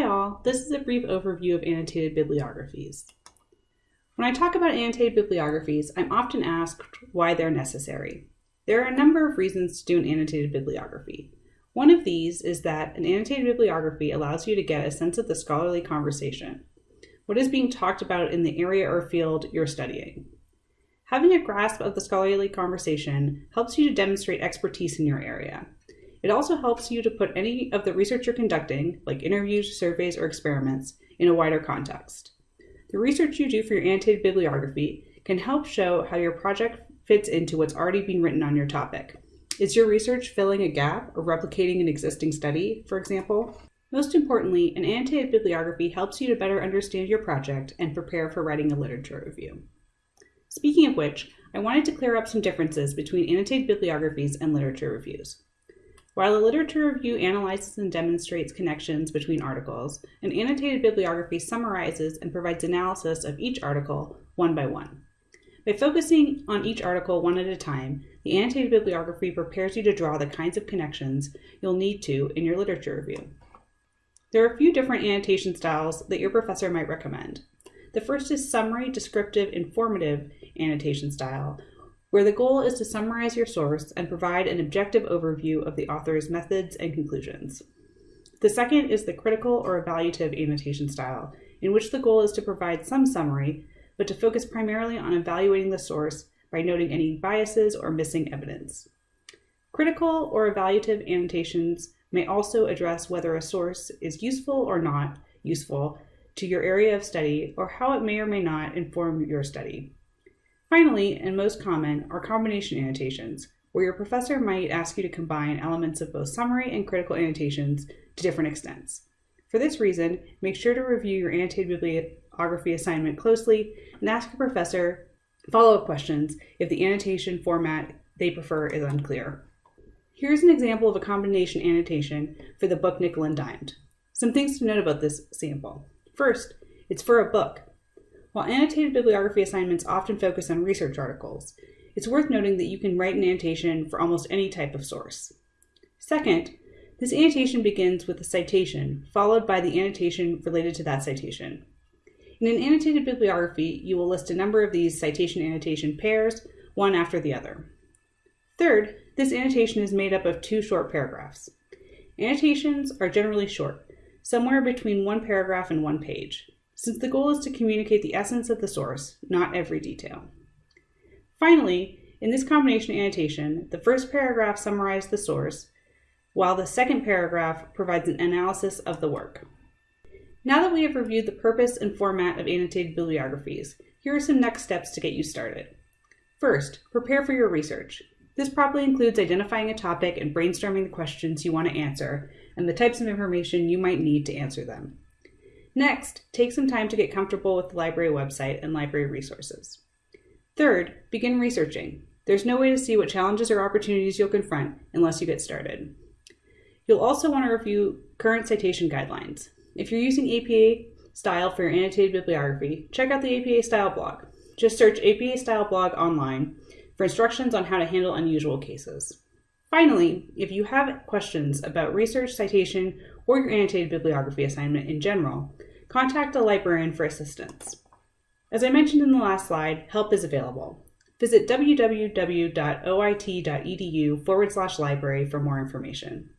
Hi all, this is a brief overview of annotated bibliographies. When I talk about annotated bibliographies, I'm often asked why they're necessary. There are a number of reasons to do an annotated bibliography. One of these is that an annotated bibliography allows you to get a sense of the scholarly conversation, what is being talked about in the area or field you're studying. Having a grasp of the scholarly conversation helps you to demonstrate expertise in your area. It also helps you to put any of the research you're conducting, like interviews, surveys, or experiments, in a wider context. The research you do for your annotated bibliography can help show how your project fits into what's already being written on your topic. Is your research filling a gap or replicating an existing study, for example? Most importantly, an annotated bibliography helps you to better understand your project and prepare for writing a literature review. Speaking of which, I wanted to clear up some differences between annotated bibliographies and literature reviews. While a literature review analyzes and demonstrates connections between articles, an annotated bibliography summarizes and provides analysis of each article one by one. By focusing on each article one at a time, the annotated bibliography prepares you to draw the kinds of connections you'll need to in your literature review. There are a few different annotation styles that your professor might recommend. The first is summary, descriptive, informative annotation style, where the goal is to summarize your source and provide an objective overview of the author's methods and conclusions. The second is the critical or evaluative annotation style, in which the goal is to provide some summary, but to focus primarily on evaluating the source by noting any biases or missing evidence. Critical or evaluative annotations may also address whether a source is useful or not useful to your area of study or how it may or may not inform your study. Finally, and most common, are combination annotations, where your professor might ask you to combine elements of both summary and critical annotations to different extents. For this reason, make sure to review your annotated bibliography assignment closely and ask your professor follow-up questions if the annotation format they prefer is unclear. Here's an example of a combination annotation for the book Nickel and Dimed. Some things to note about this sample. First, it's for a book, while annotated bibliography assignments often focus on research articles, it's worth noting that you can write an annotation for almost any type of source. Second, this annotation begins with a citation, followed by the annotation related to that citation. In an annotated bibliography, you will list a number of these citation annotation pairs, one after the other. Third, this annotation is made up of two short paragraphs. Annotations are generally short, somewhere between one paragraph and one page since the goal is to communicate the essence of the source, not every detail. Finally, in this combination annotation, the first paragraph summarizes the source, while the second paragraph provides an analysis of the work. Now that we have reviewed the purpose and format of annotated bibliographies, here are some next steps to get you started. First, prepare for your research. This probably includes identifying a topic and brainstorming the questions you want to answer and the types of information you might need to answer them. Next, take some time to get comfortable with the library website and library resources. Third, begin researching. There's no way to see what challenges or opportunities you'll confront unless you get started. You'll also want to review current citation guidelines. If you're using APA style for your annotated bibliography, check out the APA style blog. Just search APA style blog online for instructions on how to handle unusual cases. Finally, if you have questions about research, citation, or your annotated bibliography assignment in general, contact a librarian for assistance. As I mentioned in the last slide, help is available. Visit www.oit.edu forward slash library for more information.